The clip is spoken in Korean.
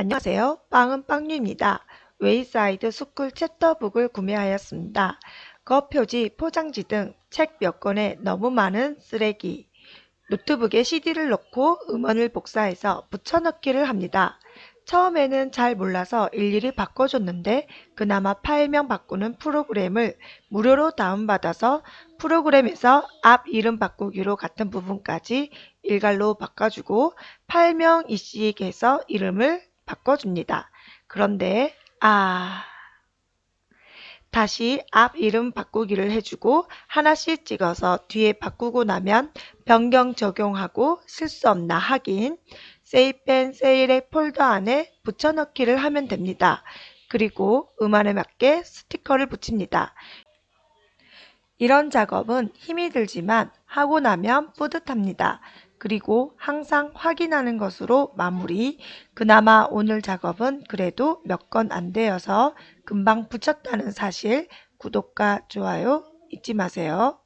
안녕하세요. 빵은 빵류입니다. Wayside School chapter book을 구매하였습니다. 겉표지, 포장지 등 책 몇 권에 너무 많은 쓰레기. 노트북에 CD를 넣고 음원을 복사해서 붙여넣기를 합니다. 처음에는 잘 몰라서 일일이 바꿔줬는데 그나마 파일명 바꾸는 프로그램을 무료로 다운받아서 프로그램에서 앞 이름 바꾸기로 같은 부분까지 일괄로 바꿔주고 파일명 이식해서 이름을 바꿔줍니다. 그런데 아... 다시 앞 이름 바꾸기를 해주고 하나씩 찍어서 뒤에 바꾸고 나면 변경 적용하고 실수 없나 확인 세이펜 세일의 폴더 안에 붙여넣기를 하면 됩니다. 그리고 음안에 맞게 스티커를 붙입니다. 이런 작업은 힘이 들지만 하고 나면 뿌듯합니다. 그리고 항상 확인하는 것으로 마무리. 그나마 오늘 작업은 그래도 몇 건 안 되어서 금방 붙였다는 사실 구독과 좋아요 잊지 마세요.